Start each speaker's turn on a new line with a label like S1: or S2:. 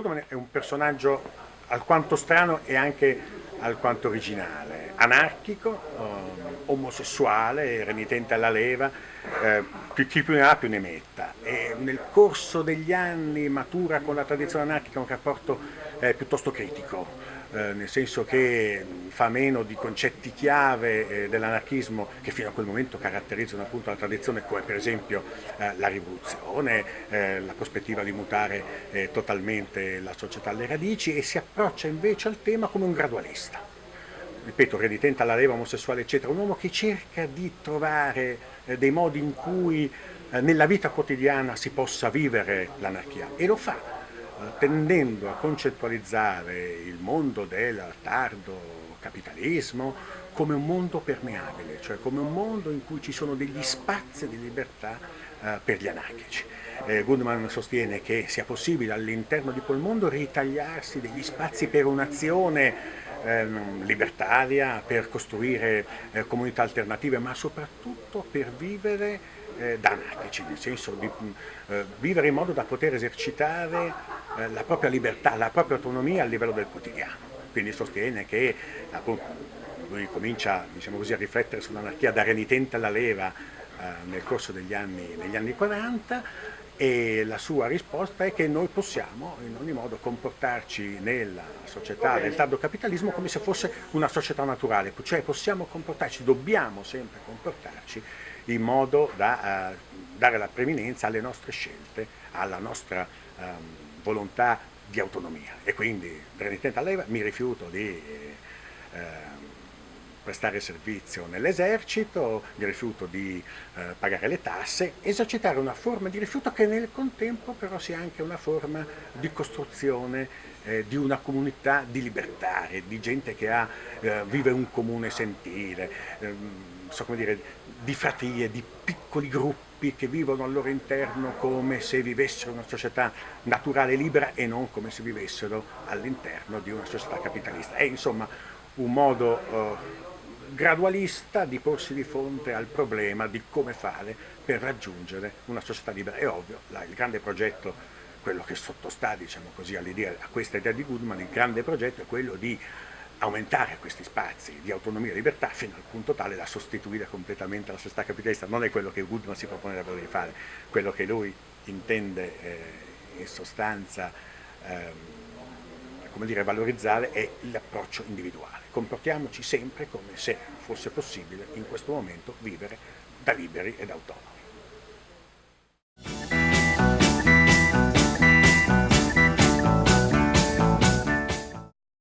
S1: Goodman è un personaggio alquanto strano e anche alquanto originale, anarchico, eh, omosessuale, renitente alla leva, eh, chi più ne ha più ne metta. E nel corso degli anni matura con la tradizione anarchica un rapporto eh, piuttosto critico, eh, nel senso che fa meno di concetti chiave eh, dell'anarchismo che fino a quel momento caratterizzano appunto la tradizione come per esempio eh, la rivoluzione, eh, la prospettiva di mutare eh, totalmente la società alle radici e si approccia invece al tema come un gradualista. Ripeto, renitente alla leva omosessuale eccetera, un uomo che cerca di trovare eh, dei modi in cui nella vita quotidiana si possa vivere l'anarchia e lo fa tendendo a concettualizzare il mondo del tardo capitalismo come un mondo permeabile, cioè come un mondo in cui ci sono degli spazi di libertà eh, per gli anarchici. Eh, Goodman sostiene che sia possibile all'interno di quel mondo ritagliarsi degli spazi per un'azione eh, libertaria, per costruire eh, comunità alternative, ma soprattutto per vivere eh, da anarchici, nel senso di eh, vivere in modo da poter esercitare eh, la propria libertà, la propria autonomia a livello del quotidiano. Quindi sostiene che appunto, lui comincia diciamo così, a riflettere sull'anarchia da renitente alla leva eh, nel corso degli anni, degli anni 40 e la sua risposta è che noi possiamo in ogni modo comportarci nella società del tardo capitalismo come se fosse una società naturale, cioè possiamo comportarci, dobbiamo sempre comportarci in modo da uh, dare la preminenza alle nostre scelte, alla nostra um, volontà di autonomia. E quindi renitente all'EVA mi rifiuto di eh, ehm, prestare servizio nell'esercito, mi rifiuto di eh, pagare le tasse, esercitare una forma di rifiuto che nel contempo però sia anche una forma di costruzione eh, di una comunità di libertari, di gente che ha, eh, vive un comune sentire, ehm, so come dire, di fratrie, di piccoli gruppi che vivono al loro interno come se vivessero una società naturale libera e non come se vivessero all'interno di una società capitalista. È insomma un modo eh, gradualista di porsi di fronte al problema di come fare per raggiungere una società libera. È ovvio, la, il grande progetto, quello che sottostà diciamo così, a questa idea di Goodman, il grande progetto è quello di aumentare questi spazi di autonomia e libertà fino al punto tale da sostituire completamente la società capitalista. Non è quello che Goodman si propone davvero di fare, quello che lui intende eh, in sostanza ehm, come dire, valorizzare è l'approccio individuale. Comportiamoci sempre come se fosse possibile in questo momento vivere da liberi ed autonomi.